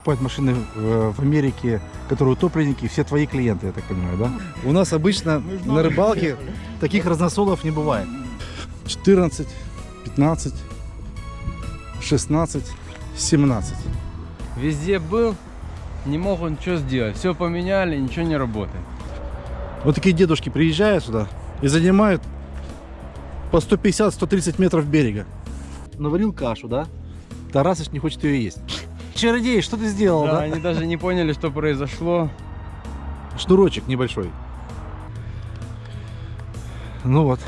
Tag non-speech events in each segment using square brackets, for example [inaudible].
Покупать машины в, в Америке, которые утопленники, все твои клиенты, я так понимаю, да? У нас обычно на рыбалке таких разносолов не бывает. 14, 15, 16, 17. Везде был, не мог он ничего сделать. Все поменяли, ничего не работает. Вот такие дедушки приезжают сюда и занимают по 150-130 метров берега. Наварил кашу, да? Тарасыч не хочет ее есть. Чародей, что ты сделал, Да, да? они даже не поняли, что произошло. Шнурочек небольшой. Ну вот.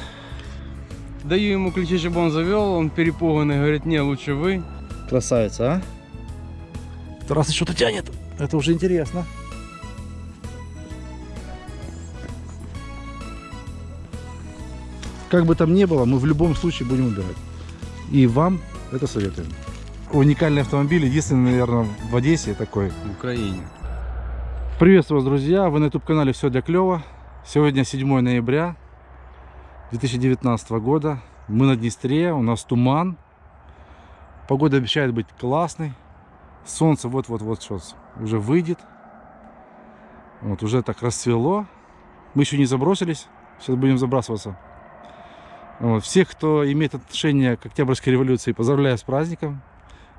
Даю ему ключи, чтобы он завел, он перепуганный, говорит, не, лучше вы. Красавица, а? Тарасыч что-то тянет. Это уже интересно. Как бы там ни было, мы в любом случае будем убирать. И вам это советуем. Уникальный автомобиль, единственный, наверное, в Одессе такой. В Украине. Приветствую вас, друзья! Вы на YouTube-канале «Все для клёва». Сегодня 7 ноября 2019 года. Мы на Днестре, у нас туман. Погода обещает быть классной. Солнце вот-вот-вот сейчас уже выйдет. Вот, уже так расцвело. Мы еще не забросились. Сейчас будем забрасываться. Вот, всех, кто имеет отношение к Октябрьской революции, поздравляю с праздником.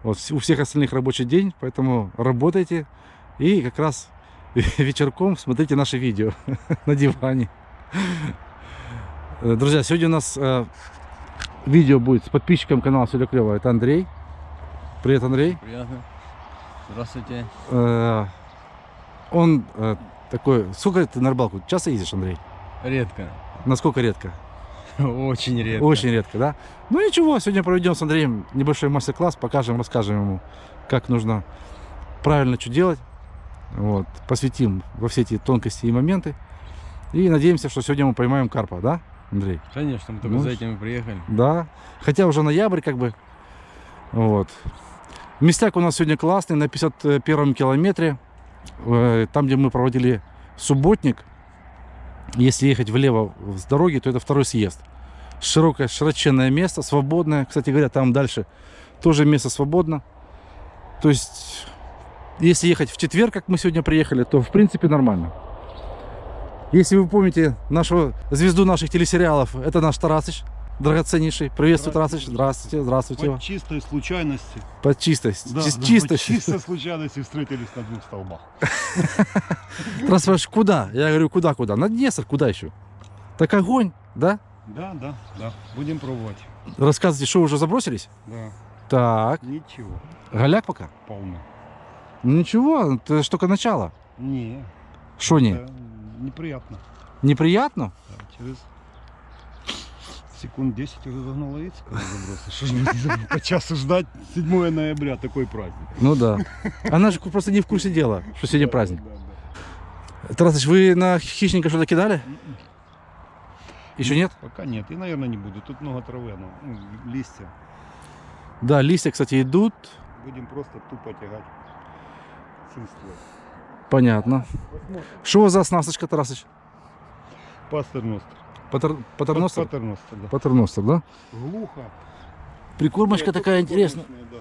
Вот, у всех остальных рабочий день, поэтому работайте. И как раз [laughs] вечерком смотрите наши видео [laughs] на диване. Э, Друзья, сегодня у нас э, видео будет с подписчиком канала Все клево. Это Андрей. Привет, Андрей. Приятно. Здравствуйте. Э, он э, такой... Сколько ты на рыбалку? Часто ездишь, Андрей? Редко. Насколько редко? [laughs] Очень редко. Очень редко, да? Ну ничего, сегодня проведем с Андреем небольшой мастер-класс, покажем, расскажем ему, как нужно правильно что делать. Вот, посвятим во все эти тонкости и моменты. И надеемся, что сегодня мы поймаем карпа, да, Андрей? Конечно, мы только Ну, за этим и приехали. Да. Хотя уже ноябрь, как бы. Вот. Местяк у нас сегодня классный, на 51 километре. Э, Там, где мы проводили субботник. Если ехать влево с дороги, то это второй съезд. Широкое, широченное место, свободное. Кстати говоря, там дальше тоже место свободно. То есть, если ехать в четверг, как мы сегодня приехали, то в принципе нормально. Если вы помните нашу звезду наших телесериалов, это наш Тарасыч, драгоценнейший. Приветствую, Тарасыч. Здравствуйте, здравствуйте. По чистой случайности. Под чистость. Да, Чис- да, чисто. по чистой случайности встретились на двух столбах. [laughs] Спрашиваешь, куда? Я говорю, куда, куда? На Днестр, куда еще? Так огонь, да? Да, да, да. Будем пробовать. Рассказывайте, что уже забросились? Да. Так, Ничего. голяк пока? Полно. Ну ничего, это ж только начало. Не. Что не? неприятно. Неприятно? Да, через секунд 10 уже когда забросишь. Что ж мне по часу ждать 7 ноября, такой праздник. Ну да. Она же просто не в курсе дела, что сегодня праздник. Тарасыч, вы на хищника что-то кидали? М-м. Еще нет? Пока нет. И, наверное, не буду. Тут много травы, ну, листья. Да, листья, кстати, идут. Будем просто тупо тягать. Понятно. Что у вас за оснасточка, Тарасыч? Пастерностер. Патер... Патерностер? Патерностер, да. Патерностер, да? Глухо. Прикормочка Нет, такая интересная. да.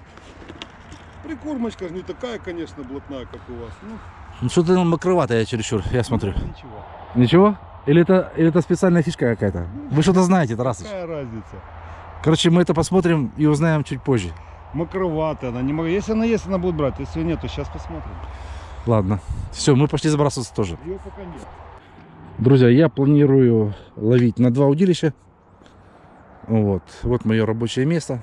Прикормочка не такая, конечно, блатная, как у вас. Ну, Ну что-то нам мокроватая чересчур, я смотрю. ну, ничего. Ничего? Или это, или это специальная фишка какая-то? Вы что-то знаете, Тарасыч? Какая разница? Короче, мы это посмотрим и узнаем чуть позже. Макроватая она. Не. Если она есть, она будет брать. Если нет, то сейчас посмотрим. Ладно. Все, мы пошли забрасываться тоже. Ее пока нет. Друзья, я планирую ловить на два удилища. Вот. Вот мое рабочее место.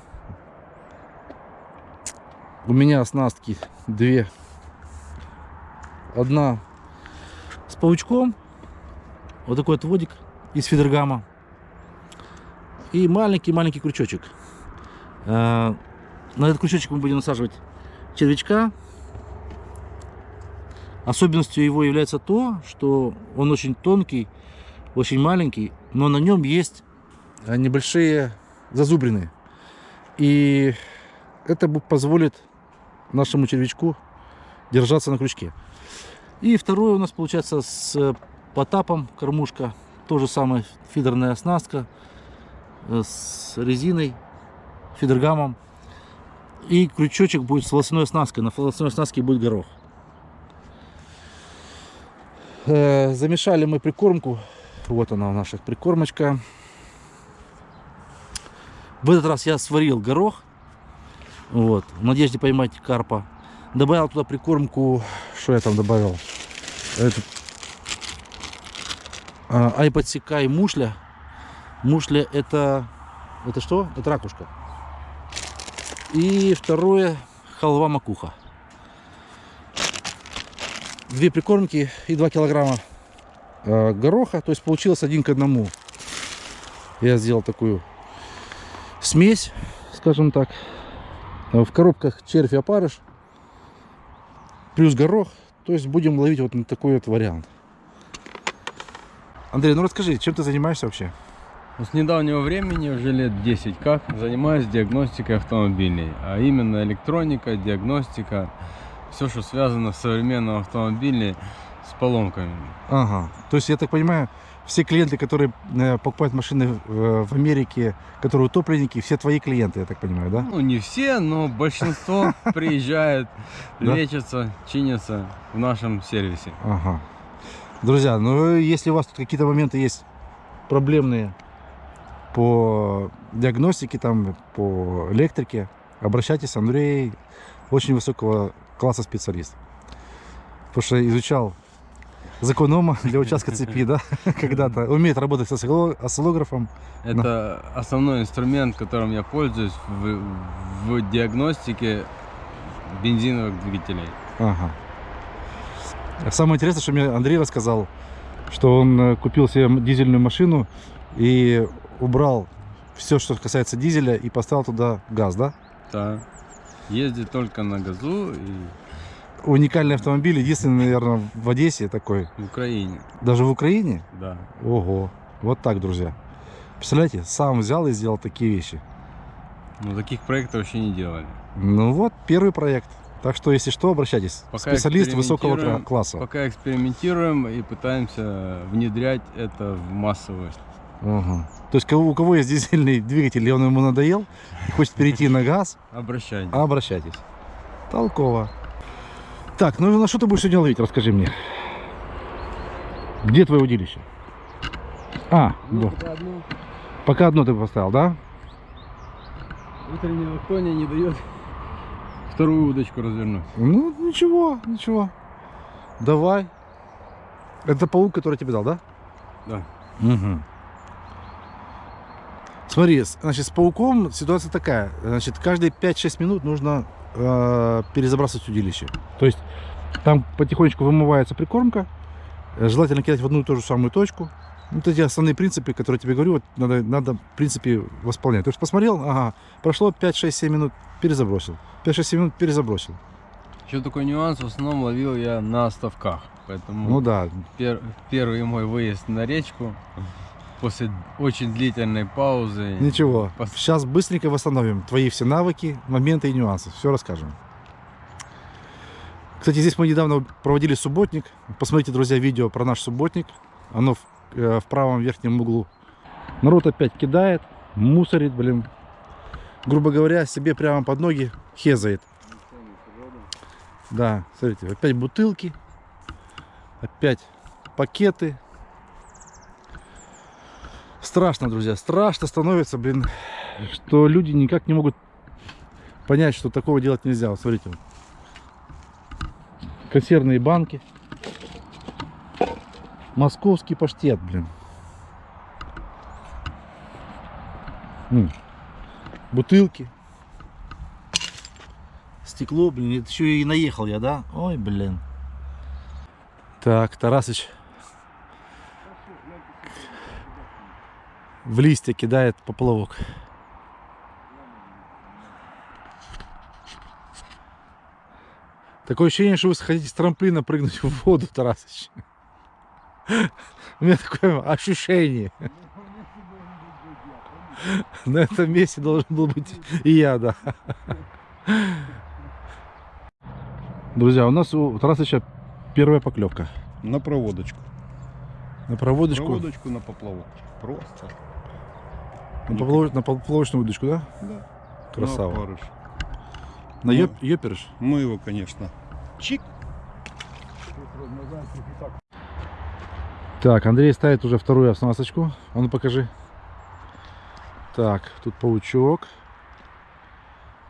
У меня оснастки две. Одна с паучком. Вот такой вот водик из фидергама. И маленький-маленький крючочек. Э, На этот крючочек мы будем насаживать червячка. Особенностью его является то, что он очень тонкий, очень маленький, но на нем есть э, небольшие зазубрины. И это позволит нашему червячку держаться на крючке. И второе у нас получается с э, потапом кормушка. То же самое фидерная оснастка э, с резиной, фидергамом. И крючочек будет с волосяной оснасткой. На волосяной оснастке будет горох. Э, замешали мы прикормку. Вот она наша прикормочка. В этот раз я сварил горох. Вот, в надежде поймать карпа. Добавил туда прикормку. Что я там добавил? Это, а, айподсека и мушля. Мушля это... Это что? Это ракушка. И второе халва макуха. Две прикормки и 2 килограмма э, гороха. То есть получилось один к одному. Я сделал такую смесь, скажем так. Э, В коробках червь и опарыш. Плюс горох. То есть будем ловить вот на такой вот вариант. Андрей, ну расскажи, чем ты занимаешься вообще? Ну, С недавнего времени, уже лет 10 как, занимаюсь диагностикой автомобилей. А именно электроника, диагностика, все, что связано с современным автомобилем, с поломками. Ага. То есть, я так понимаю, все клиенты, которые э, покупают машины э, в Америке, которые утопленники, все твои клиенты, я так понимаю, да? Ну, не все, но большинство [laughs] приезжает, Да? лечатся, чинятся в нашем сервисе. Ага. Друзья, ну если у вас тут какие-то моменты есть проблемные по диагностике, там, по электрике, обращайтесь, Андрей очень высокого класса специалист. Потому что изучал закон Ома для участка цепи, да, [laughs] когда-то. Умеет работать с осцилло- осциллографом. Это основной инструмент, которым я пользуюсь в, в диагностике бензиновых двигателей. Ага. Самое интересное, что мне Андрей рассказал, что он э, купил себе дизельную машину и убрал все, что касается дизеля, и поставил туда газ, да? Да. Ездит только на газу и Уникальный автомобиль, единственный, наверное, в Одессе такой. в Украине. Даже в Украине? Да. Ого. Вот так, друзья. Представляете, сам взял и сделал такие вещи. Но таких проектов еще не делали. Ну вот, первый проект. Так что, если что, обращайтесь. Пока Специалист высокого класса. Пока экспериментируем и пытаемся внедрять это в массовую. Ага. То есть, у кого есть дизельный двигатель, и он ему надоел, и хочет перейти на газ, Обращайтесь. обращайтесь. Толково. Так, ну на что ты будешь сегодня ловить, расскажи мне. Где твое удилище? А, вот. одну пока одно ты поставил, да? утреннее лакония не дает вторую удочку развернуть. Ну, ничего, ничего. Давай. Это паук, который тебе дал, да? Да. Угу. Смотри, значит, с пауком ситуация такая. Значит, каждые 5-6 минут нужно э, перезабрасывать удилище. То есть там потихонечку вымывается прикормка. Э, Желательно кидать в одну и ту же самую точку. Вот эти основные принципы, которые я тебе говорю, вот надо, надо в принципе восполнять. То есть посмотрел, ага, прошло 5-6-7 минут, перезабросил. 5-6-7 минут перезабросил. Еще такой нюанс, в основном ловил я на оставках. Поэтому Ну да, пер- первый мой выезд на речку после очень длительной паузы. Ничего, Пос- сейчас быстренько восстановим твои все навыки, моменты и нюансы. Все расскажем. Кстати, здесь мы недавно проводили субботник. Посмотрите, друзья, видео про наш субботник. Оно в, э, в правом верхнем углу. Народ опять кидает, мусорит, блин. Грубо говоря, себе прямо под ноги хезает. Да, смотрите, опять бутылки. Опять пакеты. Страшно, друзья, страшно становится, блин, что люди никак не могут понять, что такого делать нельзя. Вот смотрите. Консервные банки. Московский паштет, блин. Бутылки. Стекло, блин, это еще и наехал я, да? Ой, блин. Так, Тарасыч в листья кидает поплавок. Такое ощущение, что вы хотите с трамплина прыгнуть в воду, Тарасыч. У меня такое ощущение. На этом месте должен был быть и я, да. Друзья, у нас у Тарасыча первая поклевка. На проводочку. На проводочку, Проводочку на поплавок. Просто. На, поплав- на поплавочную удочку, да? Да. Красава. На опарыш. На Ну. ёп, ёперыш? Мы его, конечно. Чик. Так, Андрей ставит уже вторую оснасточку. А ну покажи. Так, тут паучок.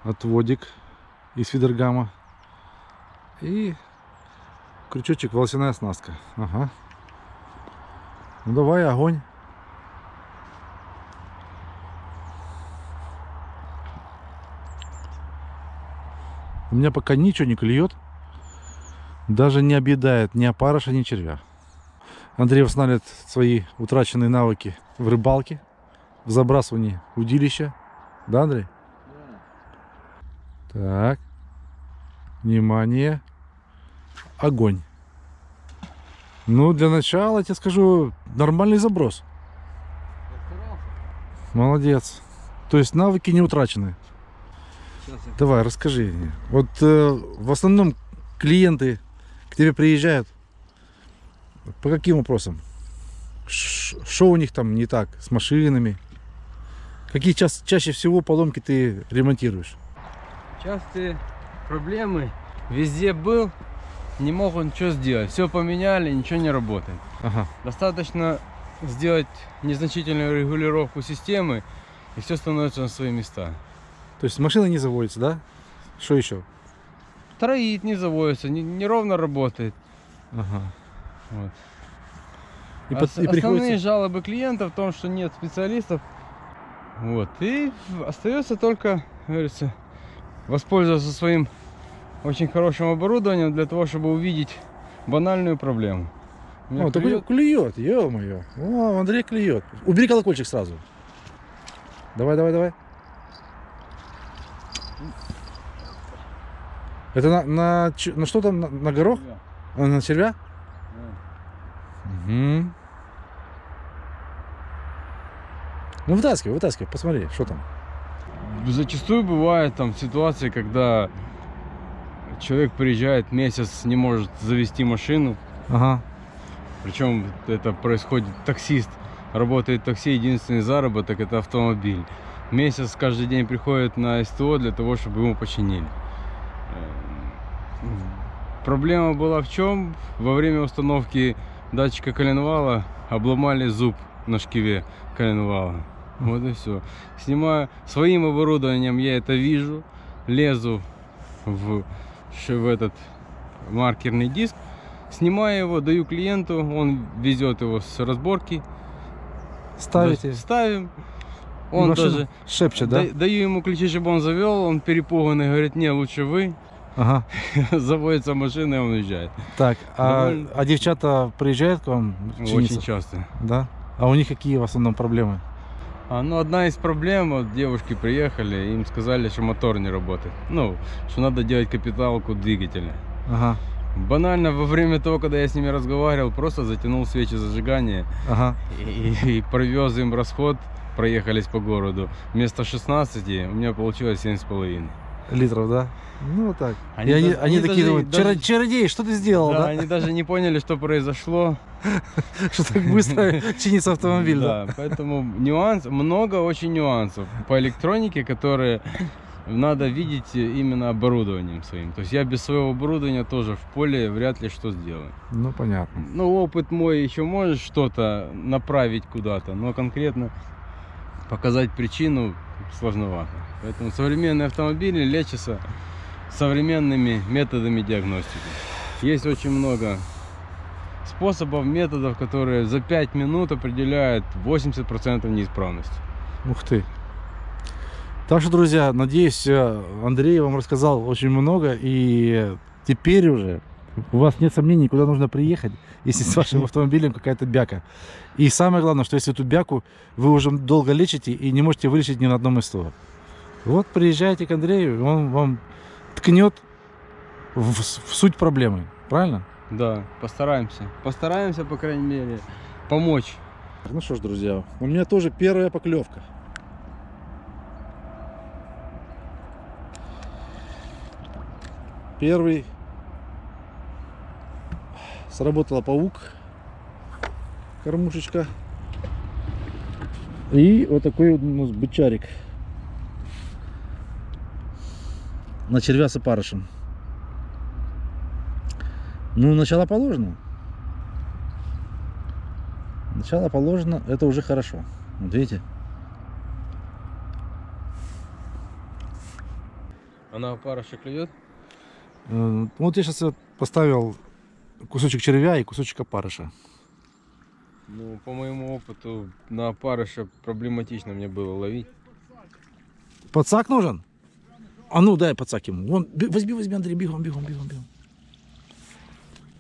Отводик из фидергама. И крючочек волосяная оснастка. Ага. Ну давай, огонь. У меня пока ничего не клюет. Даже не объедает ни опарыша, ни червя. Андрей восстанавливает свои утраченные навыки в рыбалке, в забрасывании удилища. Да, Андрей? Так. Внимание. Огонь. Ну, для начала, я тебе скажу, нормальный заброс. Молодец. То есть навыки не утрачены. Давай, расскажи. Вот э, в основном клиенты к тебе приезжают по каким вопросам? Что у них там не так с машинами? Какие ча- чаще всего поломки ты ремонтируешь? Частые проблемы. Везде был, не мог он ничего сделать. Все поменяли, ничего не работает. Ага. Достаточно сделать незначительную регулировку системы, и все становится на свои места. То есть машина не заводится, да? Что еще? Троит, не заводится, не- неровно работает. Ага. Вот. И, под- и Основные приходится... жалобы клиентов в том, что нет специалистов. Вот. И остается только, говорится, воспользоваться своим очень хорошим оборудованием для того, чтобы увидеть банальную проблему. Меня О, клюет- клюет, ё-моё. О, Андрей клюет. Убери колокольчик сразу. Давай, давай, давай. Это на, на, на что там? На, на горох? А, на червя? Мгм. Ну вытаскивай, вытаскивай, посмотри, что там. Зачастую бывает там ситуации, когда человек приезжает месяц, не может завести машину. Ага. Причем это происходит таксист. Работает такси, единственный заработок это автомобиль. Месяц каждый день приходит на СТО для того, чтобы ему починили. Проблема была в чем? Во время установки датчика коленвала обломали зуб на шкиве коленвала. Вот и все. Снимаю своим оборудованием, я это вижу, лезу в, в этот маркерный диск, снимаю его, даю клиенту, он везет его с разборки, Ставите. ставим. Он машина даже шепчет, да- даю ему ключи, чтобы он завел, он перепуганный, говорит, не, лучше вы. Ага. [laughs] Заводится машина, и он уезжает. Так, а, Довольно. а девчата приезжают к вам чиниться? Очень часто. Да? А у них какие в основном проблемы? А, ну, одна из проблем, вот девушки приехали, им сказали, что мотор не работает. Ну, что надо делать капиталку двигателя. Ага. Банально, во время того, когда я с ними разговаривал, просто затянул свечи зажигания Ага. и, и провез им расход, проехались по городу. Вместо 16 у меня получилось 7,5. Литров, да? Ну вот так. Они и они, даже- они они такие даже- думают, даже- «Чаро- чародей, что ты сделал, Да, да? они даже не поняли, что произошло. [laughs] Что так быстро [laughs] чинится автомобиль, да? Да, поэтому нюанс, много очень нюансов по электронике, которые надо видеть именно оборудованием своим. То есть я без своего оборудования тоже в поле вряд ли что сделаю. Ну понятно. Ну, опыт мой еще может что-то направить куда-то, но конкретно показать причину сложновато. Поэтому современные автомобили лечатся современными методами диагностики. Есть очень много способов, методов, которые за 5 минут определяют 80% неисправности. Ух ты. Так что, друзья, надеюсь, э, Андрей вам рассказал очень много, и теперь уже у вас нет сомнений, куда нужно приехать, если с вашим автомобилем какая-то бяка. И самое главное, что если эту бяку вы уже долго лечите и не можете вылечить ни на одном из СТО. Вот приезжайте к Андрею, он вам ткнет в, в суть проблемы. Правильно? Да, постараемся. Постараемся, по крайней мере, помочь. Ну что ж, друзья, у меня тоже первая поклевка. Первый сработала паук, кормушечка. И вот такой вот у нас бычарик. на червя с опарышем. Ну, начало положено. Начало положено, это уже хорошо. Вот видите? Она опарыша клюет? Э, Вот я сейчас поставил кусочек червя и кусочек опарыша. Ну, по моему опыту, на опарыша проблематично мне было ловить. Подсак нужен? А ну дай подсак ему. Вон, возьми, возьми, Андрей, бегом, бегом, бегом, бегом.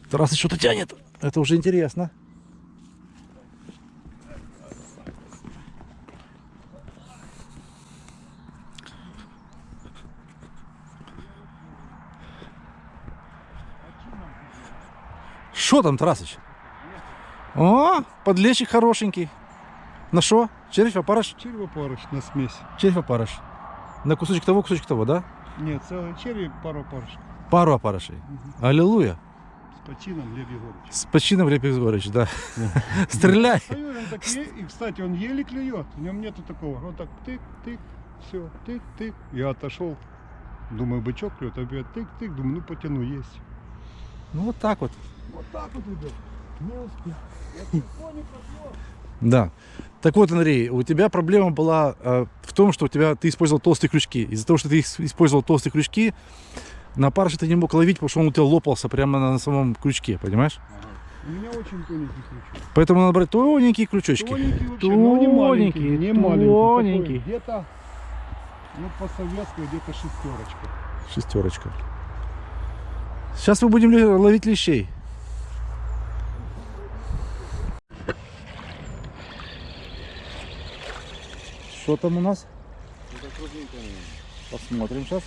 Тарас что-то тянет. Это уже интересно. Что там, Тарасыч? О, подлещик хорошенький. На что? Червь, опарыш? Червопарыш на смесь. Червь опарыш. На кусочек того, кусочек того, да? Нет, целый черви, пару опарыш. Пару опарышей. Аллилуйя. С почином Лев Егорович. С почином Глеб Егорович, да. [laughs] Стреляй. А и, кстати, он еле клюет. В нем нету такого. Он так тык-тык, все, тык-тык. Я отошел. Думаю, бычок клюет, опять тык-тык. Думаю, ну потяну, есть. Ну вот так вот. Вот так вот, ребят. Не успел. [laughs] Да. Так вот, Андрей, у тебя проблема была э, в том, что у тебя ты использовал толстые крючки. Из-за того, что ты использовал толстые крючки, на парыше ты не мог ловить, потому что он у тебя лопался прямо на, на самом крючке, понимаешь? У меня очень тоненький крючок. Поэтому надо брать тоненькие крючочки. Тоненький вообще, но не маленький. Тоненький, Не маленький. тоненький. Где-то, ну по советскому где-то шестерочка. Шестерочка. Сейчас мы будем ловить лещей. Что там у нас? Посмотрим сейчас.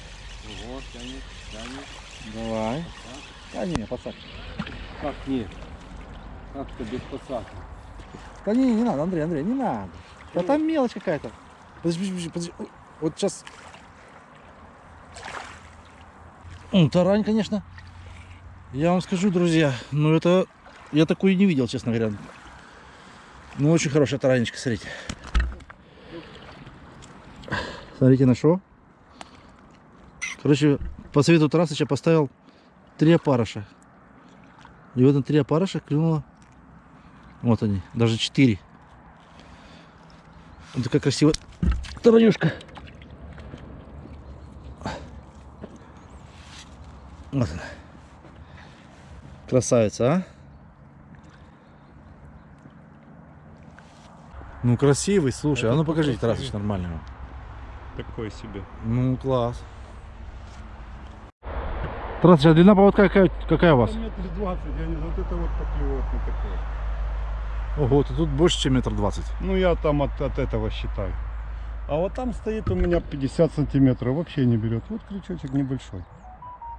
Вот, тянет, тянет. Давай. Да не, пацак. Как нет? Как-то без подсака. Да не, не надо, Андрей, Андрей, не надо. Да там мелочь какая-то. Подожди, подожди, подожди. Ой, Вот сейчас. Тарань, конечно. Я вам скажу, друзья, ну это... Я такую не видел, честно говоря. Ну, очень хорошая таранечка, смотрите. Смотрите на что. Короче, по совету Тарасыча поставил три опарыша. И вот на три опарыша клюнуло вот они, даже четыре. Вот такая красивая таранюшка. Вот она. Красавица, а? Ну, красивый, слушай. А ну покажите, Тарасыч, нормального. Такой себе. Ну, класс. Тарасыч, а длина поводка какая, какая у вас? Метр двадцать, я не знаю, вот это вот поклевок не такое. Ого, то тут больше, чем метр двадцать. Ну я там от, от этого считаю. А вот там стоит у меня 50 сантиметров, вообще не берет. Вот крючочек небольшой,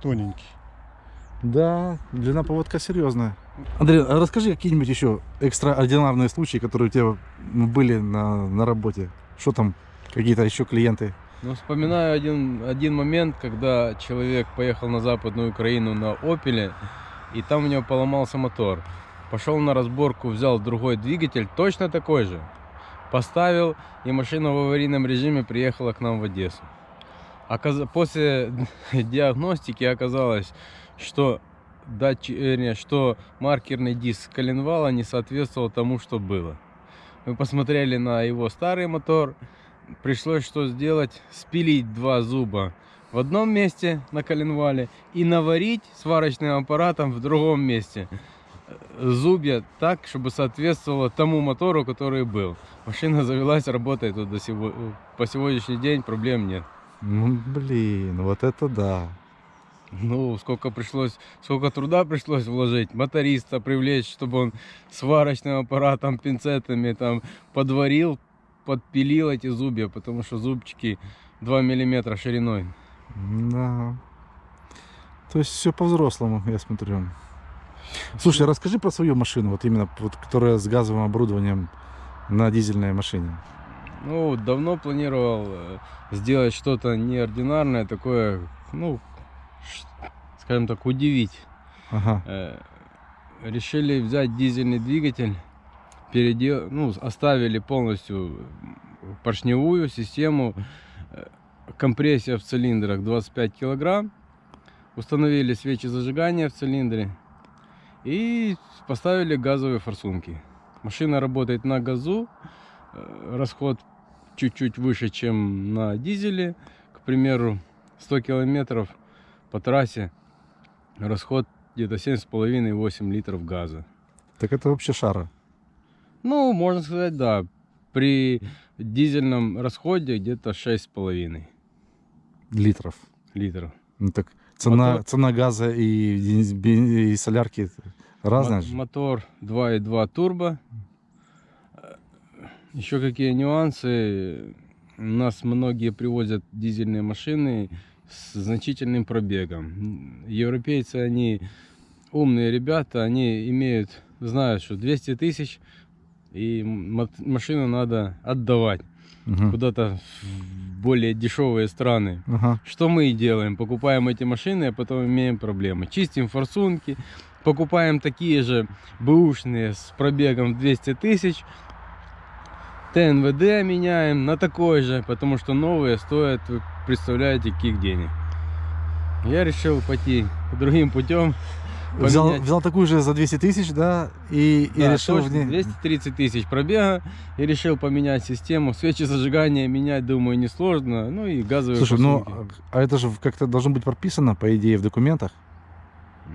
тоненький. Да, длина поводка серьезная. Андрей, а расскажи какие-нибудь еще экстраординарные случаи, которые у тебя были на, на работе. Что там, какие-то еще клиенты? Ну, вспоминаю один, один момент, когда человек поехал на Западную Украину на Опеле, и там у него поломался мотор. Пошел на разборку, взял другой двигатель, точно такой же. Поставил, и машина в аварийном режиме приехала к нам в Одессу. Оказ- После [laughs] диагностики оказалось, что, датчи- вернее, что маркерный диск коленвала не соответствовал тому, что было. Мы посмотрели на его старый мотор, пришлось что сделать? Спилить два зуба в одном месте на коленвале и наварить сварочным аппаратом в другом месте зубья так, чтобы соответствовало тому мотору, который был. Машина завелась, работает вот до сего... по сегодняшний день, проблем нет. Ну, блин, вот это да. Ну, сколько пришлось, сколько труда пришлось вложить, моториста привлечь, чтобы он сварочным аппаратом, пинцетами там подварил, подпилил эти зубья, потому что зубчики 2 миллиметра шириной. Да. То есть все по-взрослому, я смотрю. Слушай, расскажи про свою машину, вот именно, вот, которая с газовым оборудованием на дизельной машине. Ну, давно планировал э, сделать что-то неординарное, такое, ну, скажем так, удивить. Ага. Э, решили взять дизельный двигатель, передел... ну, оставили полностью поршневую систему, компрессия в цилиндрах 25 килограмм. Установили свечи зажигания в цилиндре. И поставили газовые форсунки. Машина работает на газу. э, Расход чуть-чуть выше, чем на дизеле. К примеру, 100 километров по трассе расход где-то 7,5-8 литров газа. Так это вообще шара. Ну, можно сказать, да. При дизельном расходе где-то 6,5 Литров. литров. Ну так цена, Мотор- цена газа и, и солярки разная Мо- же. Мотор 2.2 турбо. Еще какие нюансы? У нас многие привозят дизельные машины с значительным пробегом. Европейцы, они умные ребята, они имеют, знают, что 200 тысяч и машину надо отдавать Мгм. куда-то в более дешевые страны. Ага. Что мы и делаем? Покупаем эти машины, а потом имеем проблемы. Чистим форсунки, покупаем такие же бэушные с пробегом в 200 тысяч, ТНВД меняем на такой же, потому что новые стоят, вы представляете, каких денег. Я решил пойти другим путем. Взял, поменять- взял такую же за 200 тысяч, да, и, и Да, решил в ней... 230 тысяч пробега и решил поменять систему. Свечи зажигания менять, думаю, несложно. Ну и газовые Слушай, ну, форсунки. а это же как-то должно быть прописано, по идее, в документах.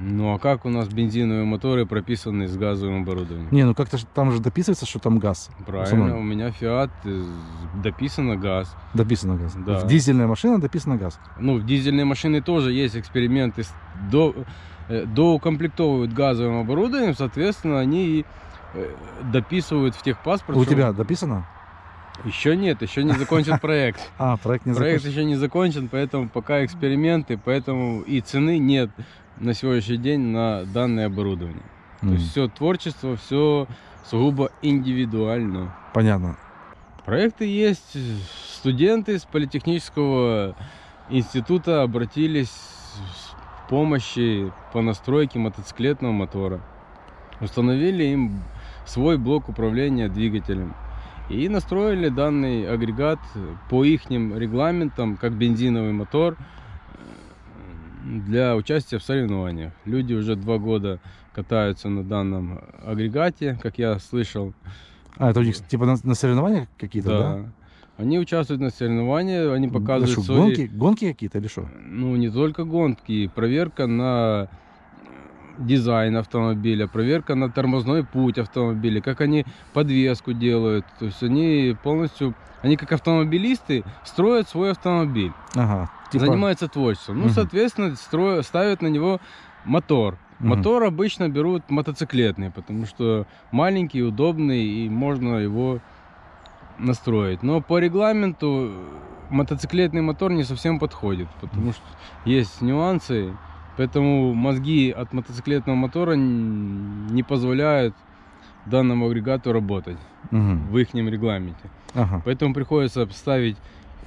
Ну а как у нас бензиновые моторы прописаны с газовым оборудованием? Не, ну как-то там же дописывается, что там газ. Правильно, у меня Fiat э, дописано газ. Дописано газ. Да. В дизельная машина дописано газ. Ну, в дизельной машине тоже есть эксперименты. с- До, доукомплектовывают газовым оборудованием, соответственно, они и э, дописывают в техпаспорт. У что- тебя дописано? Еще нет, еще не закончен [laughs] проект. А, проект не Проект закончен. еще не закончен, поэтому пока эксперименты, поэтому и цены нет на сегодняшний день на данное оборудование. То есть все творчество, все сугубо индивидуально. Понятно. Проекты есть. Студенты с политехнического института обратились с помощи по настройке мотоциклетного мотора. Установили им свой блок управления двигателем. И настроили данный агрегат по их регламентам, как бензиновый мотор, э, для участия в соревнованиях. Люди уже два года катаются на данном агрегате, как я слышал. А, это у них типа на, на соревнования какие-то, да? Да. Они участвуют на соревнованиях, они показывают Ну что, свои... гонки, гонки какие-то или что? Ну, не только гонки, проверка на э, дизайн автомобиля, проверка на тормозной путь автомобиля, как они подвеску делают. То есть они полностью, они как автомобилисты строят свой автомобиль, Ага. Типа, занимаются творчеством. Ну, Мгм. соответственно, строят, ставят на него мотор. Мгм. Мотор обычно берут мотоциклетный, потому что маленький, удобный и можно его настроить. Но по регламенту мотоциклетный мотор не совсем подходит, потому что есть нюансы, поэтому мозги от мотоциклетного мотора не позволяют данному агрегату работать Мгм. в их регламенте. Ага. Поэтому приходится ставить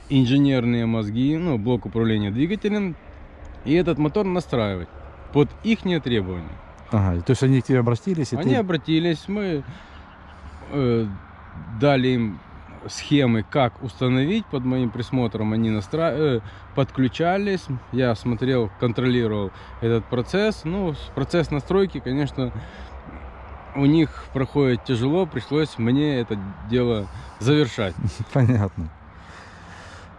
инженерные мозги, ну, блок управления двигателем, и этот мотор настраивать под их требования. Ага. То есть они к тебе обратились, и Они ты... обратились, мы э, дали им схемы, как установить под моим присмотром. Они настра... э, подключались, я смотрел, контролировал этот процесс. Ну, процесс настройки, конечно, у них проходит тяжело, пришлось мне это дело завершать. [laughs] Понятно.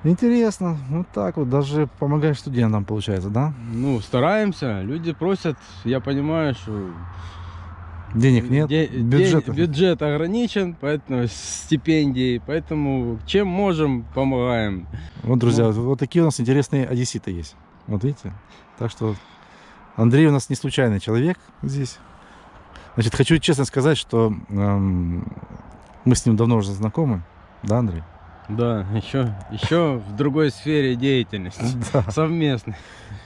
Интересно. Вот так вот. Даже помогаешь студентам, получается, да? Ну, стараемся, люди просят, я понимаю, что Денег нет, де- бюджета. бюджет ограничен, поэтому стипендии, поэтому чем можем, помогаем. Вот, друзья, Ну. вот, вот такие у нас интересные одесситы есть. Вот видите? Так что Андрей у нас не случайный человек здесь. Значит, хочу честно сказать, что эм, мы с ним давно уже знакомы. Да, Андрей? Да, еще, еще в другой сфере деятельности, [laughs] Да. совместной.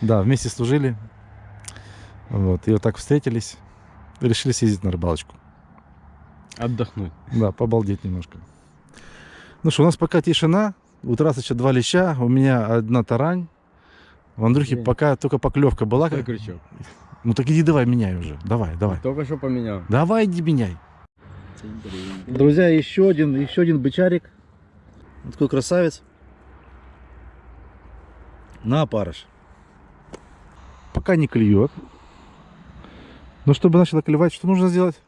Да, вместе служили. Вот, и вот так встретились. Решили съездить на рыбалочку. Отдохнуть. Да, побалдеть немножко. Ну что, у нас пока тишина. У Тарасыча два леща, у меня одна тарань. У Андрюхи Блин. пока только поклевка была. Какой крючок? Ну так иди давай меняй уже. Давай, давай. Только что поменял. Давай иди меняй. Друзья, еще один, еще один бычарик. Вот такой красавец. На опарыш. Пока не клюет. Но чтобы начало клевать, что нужно сделать?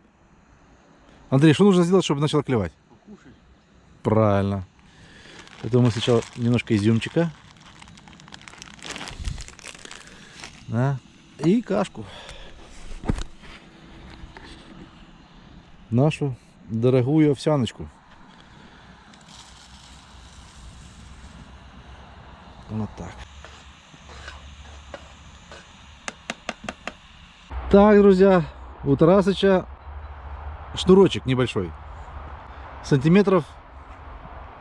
Андрей, что нужно сделать, чтобы начало клевать? Покушай. Правильно. Это мы сначала немножко изюмчика. Да. И кашку. Нашу дорогую овсяночку. Вот так. Так, друзья, у Тарасыча шнурочек небольшой. Сантиметров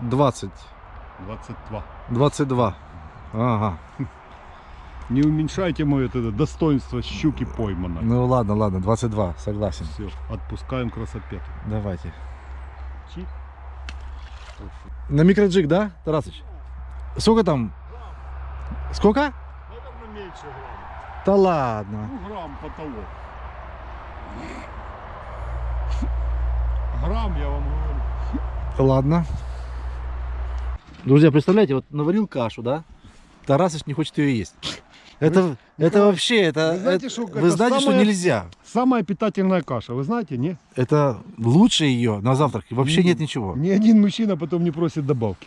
20. 22. 22. Ага. [laughs] Не уменьшайте мое это достоинство щуки пойманной. Ну ладно, ладно, 22, согласен. Все, отпускаем красопет. Давайте. Чи. На микроджиг, да, Тарасыч? Сколько там? Сколько? Наверное, меньше грамм. Да ладно. Ну, грамм потолок. Грамм, я вам говорю. Ладно. Друзья, представляете, вот наварил кашу, да? Тарасыч не хочет ее есть. Это, это вообще, это, вы знаете, это- что вы это знаете, что самое- нельзя. Самая питательная каша, вы знаете, не? Это лучше ее на завтрак. Вообще нет ничего. Ни один мужчина потом не просит добавки.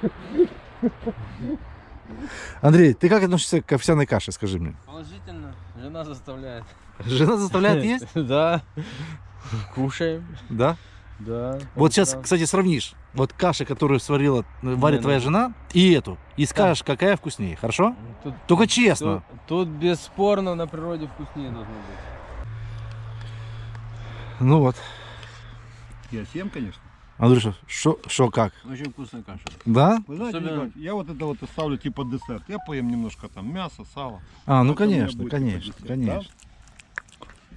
[laughs] Андрей, ты как относишься к овсяной каше, скажи мне? Положительно. Жена заставляет. Жена заставляет есть? [laughs] Да. Кушаем. Да? Да. Вот сейчас, Да. кстати, сравнишь. Вот каша, которую сварила, э, варит Не, твоя ну- жена, и эту. И скажешь, какая вкуснее, хорошо? Тут, Только честно. тут, тут бесспорно на природе вкуснее должно быть. Ну вот. Я съем, конечно. Андрюша, что как? Очень вкусная каша. Да? Вы знаете, Особенно- Николай, я вот это вот оставлю типа десерт. Я поем немножко там мяса, сала. А, ну конечно, будет конечно, типа десерт, конечно.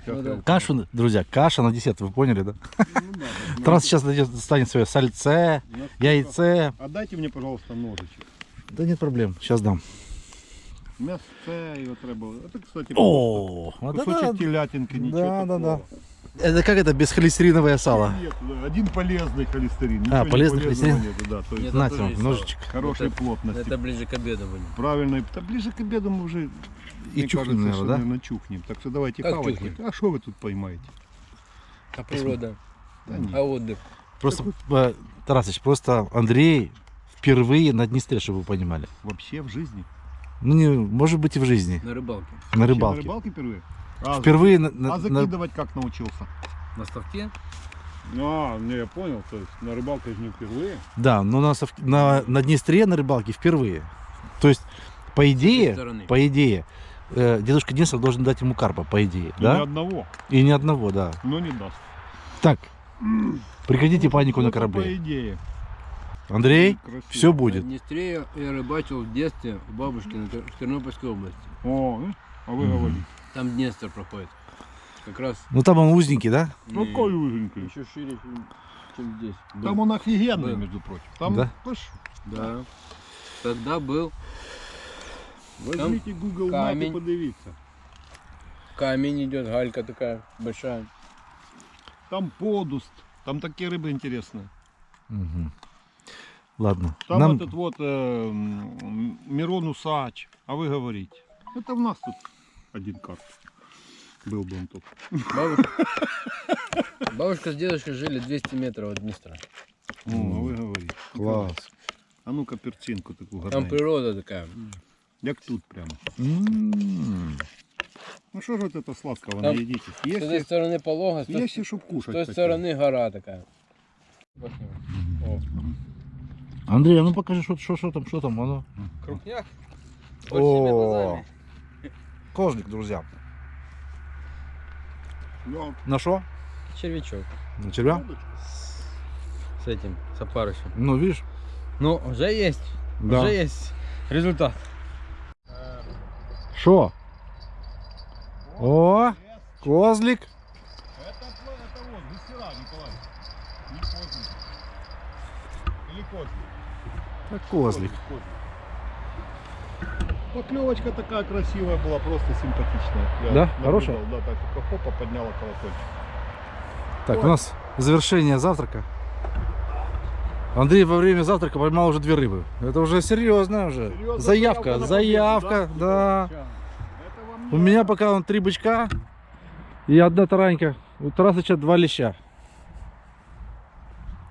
Сейчас Ну да. я- Кашу, друзья, каша на десерт, вы поняли, да? Ну да, да. Тарас сейчас достанет свое сальце, яйце. Отдайте мне, пожалуйста, ножичек. Да нет проблем, сейчас дам. Мясце його треба. Это, кстати, О, вот кусочек это, телятинки, ничего да, да, да. такого. это как это бесхолестериновое сало? Нет, да, один полезный холестерин. А, полезный холестерин? нету, да, то есть тебе, есть ножичек. хорошей Это- плотности. Это ближе к обеду будет. Правильно. Да ближе к обеду мы уже И чухнем, кажется, наверное, что, да? наверное, чухнем. Так что давайте Как хавать. чухнем? А что вы тут поймаете? А природа? Да нет. А отдых? Просто, э, Тарасыч, просто Андрей впервые на Днестре, чтобы вы понимали. Вообще в жизни. Ну, не, может быть, и в жизни. На рыбалке. На рыбалке. На рыбалке впервые? А, Впервые на, на- а на- закидывать как научился? На ставке? А, не, я понял. То есть на рыбалке же не впервые. Да, но на, сов- на, на Днестре на рыбалке впервые. То есть, по идее, по идее, э, дедушка Денисов должен дать ему карпа, по идее, И ни да? одного, И ни одного, да. но не даст. Так, прекратите панику на Ну, это По корабле. идее. Андрей, Красиво. все будет. На Днестре я, я рыбачил в детстве у бабушки на Тер- в Тернопольской области. О, э, а вы говорите. Там Днестр проходит. Как раз Ну там он узенький, да? Ну, какой узенький. еще шире, чем, здесь. Там был. он офигенный, Был. между прочим. Там, Да? Да. Тогда был Возьмите Google Map и камень. подивіться. камень идет, галька такая большая. Там подуст, там такие рыбы интересные. Мгм. Ладно. Там Нам... этот вот э, Мирон Усач. А вы говорите. Это в нас тут один карп. Был бы он тут. Бабушка, бабушка с дедушкой жили 200 метров от Днестра. Ну, а ви говорите. Класс. А ну-ка перцинку таку Там гарненьку. природа такая. Як тут прямо. М. Ну что же вот это сладкого Там наедитесь? С этой стороны полога, с той, если чтоб с кушать той хотели. стороны гора такая. О, Андрей, а ну покажи, что, что, что там, что там, оно. крупняк. О. Кожник, друзья. Да. На что? Червячок. На червя? С этим, с опарышем. Ну, видишь? Ну, уже есть. Да. Уже есть результат. Что? О, козлик. Это, твой- это вот, гусера, Николай. Не козлик. Или козлик? Так, козлик. Поклевочка такая красивая была, просто симпатичная. Я Да? наблюдал, Хорошая? Да, так только хопа подняла колокольчик. Так, у нас завершение завтрака. Андрей во время завтрака поймал уже две рыбы. Это уже серьезно уже. Серьезно, заявка, заявка заявка, да. Вам У меня пока он три бычка и одна таранька. У Тарасыча два леща.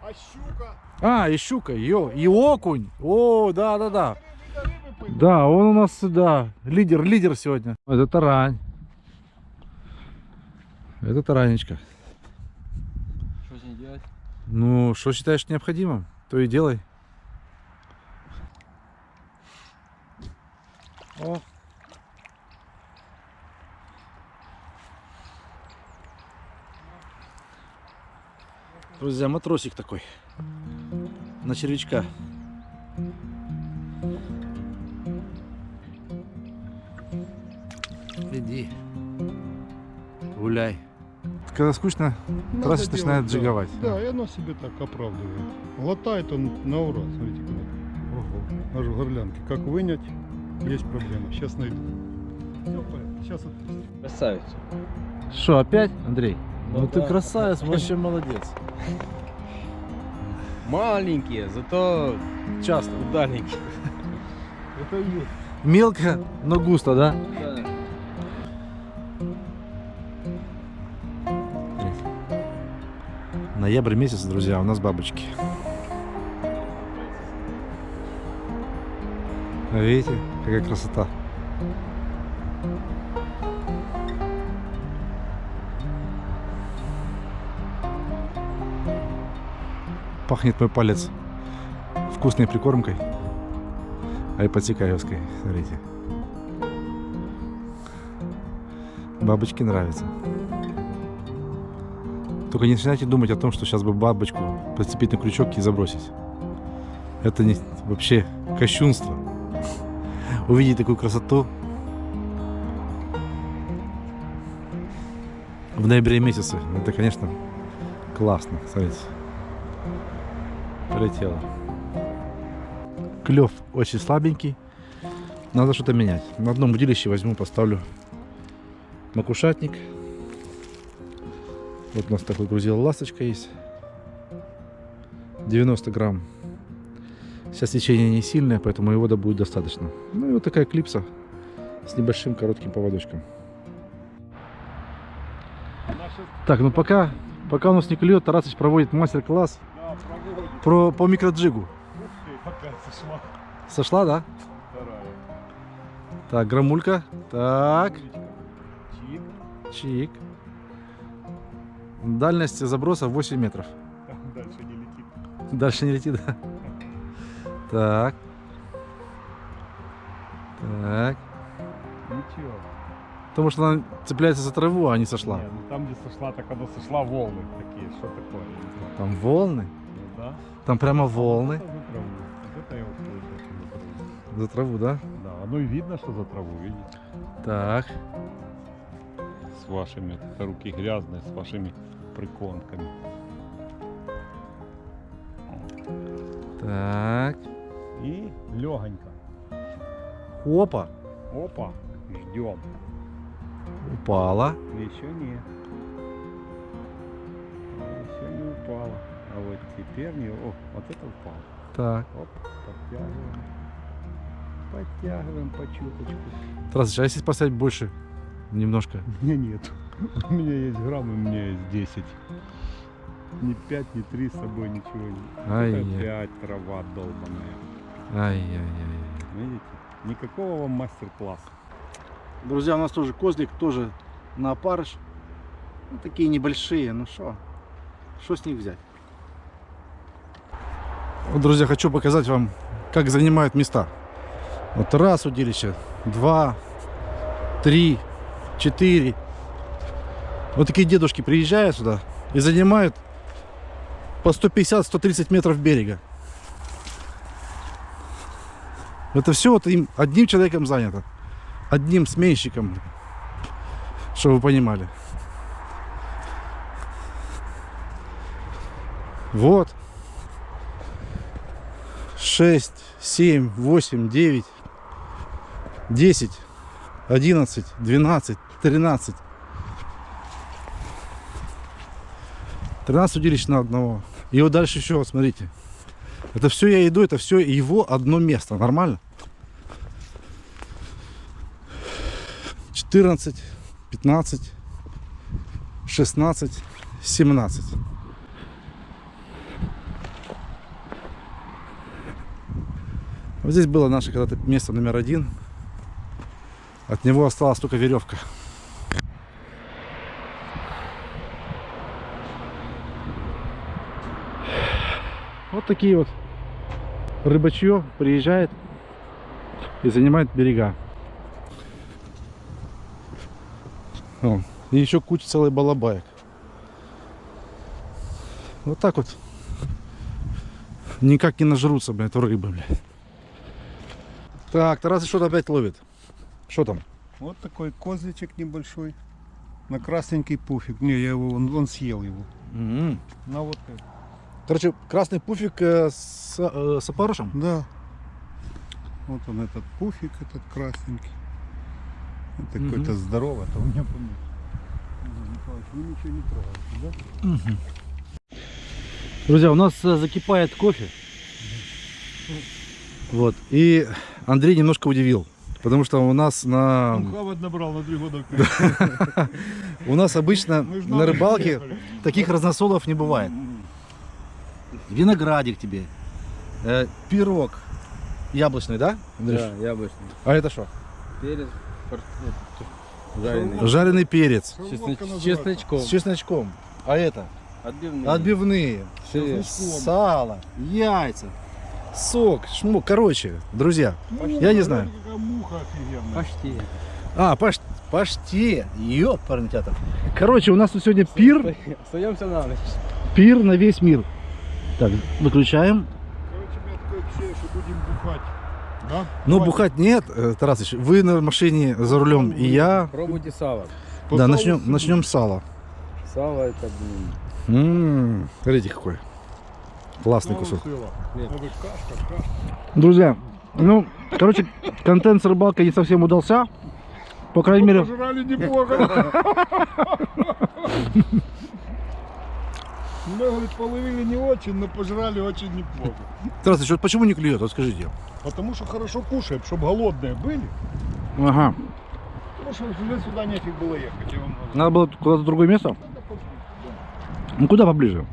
А щука? А, и щука, ё, и окунь. О, да, да, да. Вида рыбы поймал. Да, он у нас, да, лидер, лидер сегодня. Это тарань. Это таранечка. Что с ней делать? Ну, что считаешь необходимым, то и делай. О. Друзья, матросик такой. На червячка. Иди. Гуляй. Когда скучно, Надо Трасса делать, начинает да. джиговать. Да, и оно себе так оправдывает. Латает он на ура, смотрите куда. Ого, аж в горлянке. Как вынять, есть проблема. Сейчас найду. Все сейчас отпустим. Красавица. Что, опять, Андрей? Ну, Ну ты да. красавец, вообще молодец. Маленькие, зато Часто. удаленькие. [laughs] Это есть. Мелко, но густо, да? Да. Ноябрь месяц, друзья, у нас бабочки. Видите, какая красота. Пахнет мой палец вкусной прикормкой. Айпатикаевской, смотрите. Бабочки нравятся. Только не начинайте думать о том, что сейчас бы бабочку подцепить на крючок и забросить. Это не, вообще кощунство. Увидеть такую красоту в ноябре месяце. Это, конечно, классно. Смотрите. Полетело. Клев очень слабенький. Надо что-то менять. На одном удилище возьму, поставлю макушатник. Вот у нас такой грузил ласточка есть. 90 грамм. Сейчас течение не сильное, поэтому его будет достаточно. Ну и вот такая клипса с небольшим коротким поводочком. Так, ну пока, пока у нас не клюет, Тарасыч проводит мастер-класс. Про, по микроджигу. Опять сошла. Сошла, да? Вторая. Так, грамулька. Так, Чик. чик. Дальность заброса 8 метров. Дальше не летит. Дальше не летит, да? Так. Так. Ничего. Потому что она цепляется за траву, а не сошла. Не, ну там, где сошла, так она сошла волны такие. Что такое? Там волны. Ну да. Там прямо волны. Это за траву. Вот это я вот слышу, что за траву. За траву, да? Да, оно и видно, что за траву, видите? Так. С вашими, это руки грязные, с вашими приконками. Так. И легонько. Опа. Опа, ждем. Упала. Еще нет. Еще не упала. А вот теперь не... О, вот это упало. Так. Оп, подтягиваем. Подтягиваем по чуточку. Тарасыч, а если поставить больше? Немножко. [laughs] У меня нет. У меня есть грамм, у меня есть 10. Ни 5, ни 3 с собой ничего не. Ай-яй. Опять трава долбаная. Ай-яй-яй. Видите? Никакого вам мастер-класса. Друзья, у нас тоже козлик, тоже на опарыш. Ну, такие небольшие, ну что? Что с них взять? Вот, друзья, хочу показать вам, как занимают места. Вот раз удилище, два, три, четыре. Вот такие дедушки приезжают сюда и занимают по 150-130 метров берега. Это все вот им одним человеком занято одним сменщиком, чтобы вы понимали. Вот. 6, 7, 8, 9, 10, 11, 12, 13. 13 удилищ на одного. И вот дальше еще, вот смотрите. Это все я иду, это все его одно место. Нормально? 14, 15, 16, 17. Вот здесь было наше когда-то место номер один. От него осталась только веревка. Вот такие вот рыбачье приезжает и занимает берега. Вон. И еще куча целый балабаек. Вот так вот. Никак не нажрутся, блядь, эту рыбы, блядь. Так, Тарас что-то опять ловит. Что там? Вот такой козличек небольшой. На красненький пуфик. Не, я его, он, он съел его. М. На вот. Короче, красный пуфик э, с, э, с опарышем. Да. Вот он этот пуфик, этот красненький. Это Мгм. какой-то здоровый, это у меня помню. Николаевич, вы ничего не трогаете, да? Друзья, у нас э, закипает кофе. Вот. И Андрей немножко удивил. Потому что у нас на... Набрал на три года. [laughs] У нас обычно на рыбалке таких разносолов не бывает. Виноградик тебе. э, пирог. Яблочный, да? Андрюш? Да, яблочный. А это что? Перец, вот, жареный. Жареный перец. Называется. чесночком. С чесночком. А это? Отбивные. Отбивные. Сало. Яйца. Сок. Шмук. Короче, друзья. Ну, Я не знаю. Какая муха офигенная. Почти. А, паш... паште. Ёпарный театр. Короче, у нас тут сегодня пир. Остаемся на ночь. Пир на весь мир. Так, выключаем. Короче, у меня такое ощущение, что будем бухать. Да? Ну, бухать нет, э, Тарасыч. Вы на машине за рулем, и я. Пробуйте сало. По Да, начнем, начнем с сала. Сало это, блин, М, Смотрите, какой. Классный кусок. Друзья, ну, короче, контент с рыбалкой не совсем удался. По крайней Ну, мере, Пожрали неплохо. [laughs] Мы, говорит, половили не очень, но пожрали очень неплохо. Тарасыч, вот почему не клюет? Вот скажите. Потому что хорошо кушаем, чтобы голодные были. Ага. Потому что сюда, сюда нефиг было ехать. Надо было куда-то в другое место? Ну, куда поближе?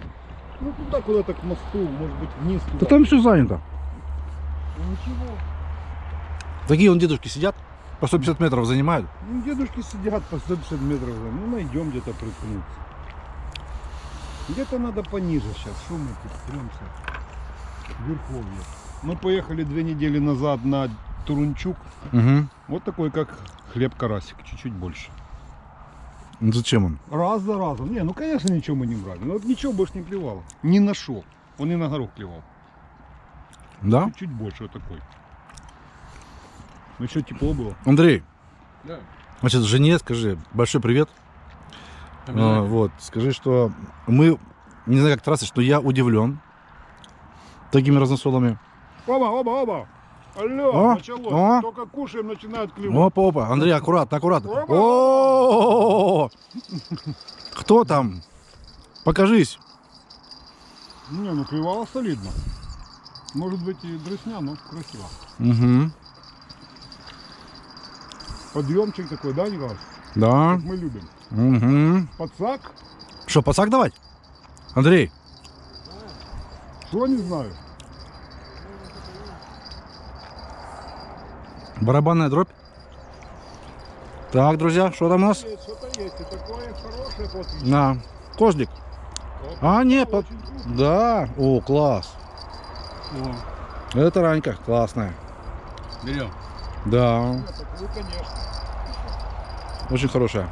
Ну туда куда-то к мосту, может быть вниз туда. Да там все занято. Ну, ничего. Такие вон дедушки сидят, по 150 метров занимают. Ну, дедушки сидят по 150 метров. Ну, найдем где-то приткнуться. Где-то надо пониже сейчас. Что мы тут тремся? Верховье. Мы поехали две недели назад на Турунчук. Угу. Вот такой, как хлеб-карасик, чуть-чуть больше. Ну, зачем он? Раз за разом. Не, ну, конечно, ничего мы не брали. Но вот ничего больше не клевало. Не нашел. Он и на горох клевал. Да? Чуть больше вот такой. Ну, еще тепло было. Андрей, Да. значит, жене скажи большой привет. А, вот, скажи, что мы, не знаю, как трассы, что я удивлен такими разносолами. Оба, оба, оба. Алло, О, началось. о. Только кушаем, начинают клевать. Опа, опа, Андрей, аккуратно, аккуратно. Опа. О, Кто там? Покажись. Не, ну клевало солидно. Может быть и дресня, но красиво. Угу. Подъемчик такой, да, Николай? Да. Как мы любим. Угу. Подсак? Что, пацак давать? Андрей, Что не знаю. Барабанная дробь. Так, друзья, что там у нас? Есть, что-то есть. И такое хорошее после. На, козлик. А, не, под... Да. О, класс. О, Это ранька, классная. Берем. Да, нет, конечно. очень хорошая.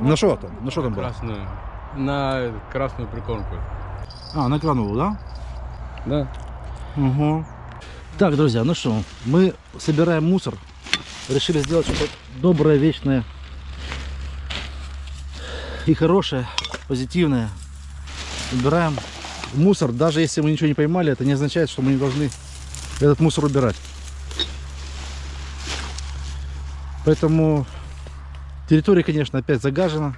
На что там? На что там было? Красную. На красную прикормку. А, на кранову, да? Да. Угу. Так, друзья, ну что, мы собираем мусор. Решили сделать что-то доброе, вечное и хорошее, позитивное. Убираем мусор. Даже если мы ничего не поймали, это не означает, что мы не должны этот мусор убирать. Поэтому территория, конечно, опять загажена.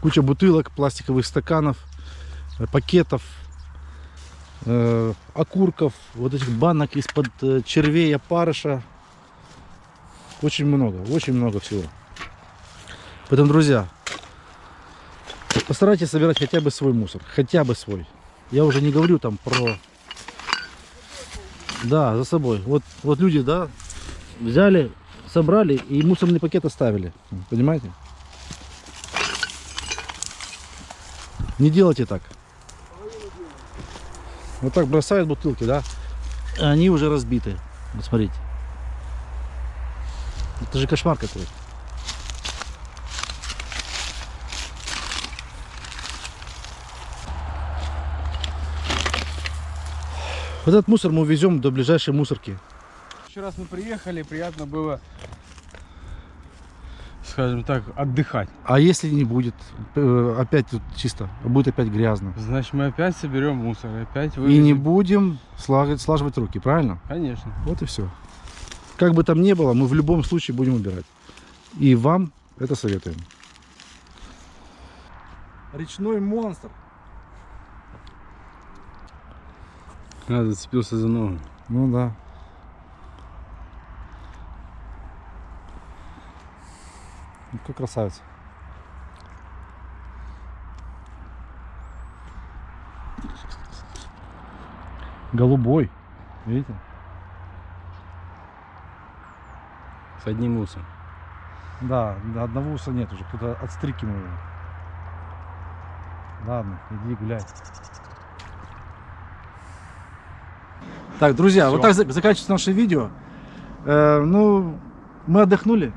Куча бутылок, пластиковых стаканов, э, пакетов. э, окурков, вот этих банок из-под э, червей, опарыша. Очень много, очень много всего. Поэтому, друзья, постарайтесь собирать хотя бы свой мусор, хотя бы свой. Я уже не говорю там про... Да, за собой. Вот, вот люди, да, взяли, собрали и мусорный пакет оставили. Понимаете? Не делайте так. Вот так бросают бутылки, да? Они уже разбиты. Вот смотрите. Это же кошмар какой. Вот этот мусор мы увезем до ближайшей мусорки. Еще раз мы приехали, приятно было, скажем так, отдыхать. А если не будет, э, опять тут чисто, будет опять грязно. Значит, мы опять соберем мусор, опять И вывезем. не будем слаживать, слаживать руки, правильно? Конечно. Вот и все. Как бы там ни было, мы в любом случае будем убирать. И вам это советуем. Речной монстр. А, зацепился за ногу. Ну да. Ну, Какой красавец. Голубой. Видите? С одним усом. Да, одного уса нет уже. Кто-то отстрикнул его. Ладно, иди гуляй. Так, друзья, вот так за- заканчивается наше видео. Э, ну, мы отдохнули.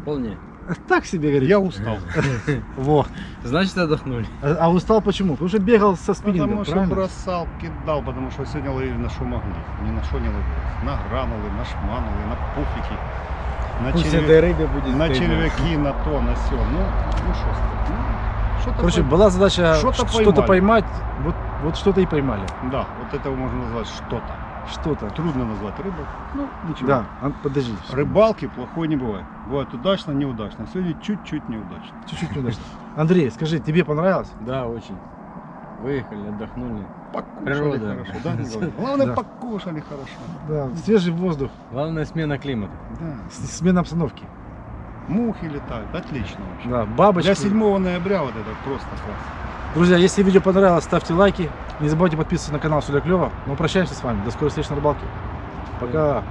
Вполне. [laughs] Так себе, говорит. Я устал. [laughs] Во. Значит, отдохнули. А, а устал почему? Потому что бегал со спиннингом, Потому что правильно? бросал, кидал, потому що сьогодні ловили на що могли. Ні на що не ловили. На гранули, на шманули, на пуфіки, на, Пусть червя- этой рыбе будет на стыдно. червяки, на то, на все. Ну, ну що сказати. Ну, що-то Короче, по- была задача Что-то ш- что-то поймали. поймать. Вот, вот что-то и поймали. Да, вот это можно назвать что-то. Что-то. Трудно назвать рыбой. Ну, ничего. Да, а, подожди. Рыбалки плохой не бывает. Бывает удачно, неудачно. Сегодня чуть-чуть неудачно. Чуть-чуть неудачно. Андрей, скажи, тебе понравилось? Да, очень. Выехали, отдохнули. Покушали Природа. хорошо, да? [laughs] Главное, Да. покушали хорошо. Да, свежий воздух, Главное смена климата. Да. смена обстановки. Мухи летают. Отлично вообще. Да, бабочки. Для 7 ноября вот это просто класс. Друзья, если видео понравилось, ставьте лайки. Не забывайте подписываться на канал Сюда Клево. Мы прощаемся с вами. До скорой встречи на рыбалке. Пока.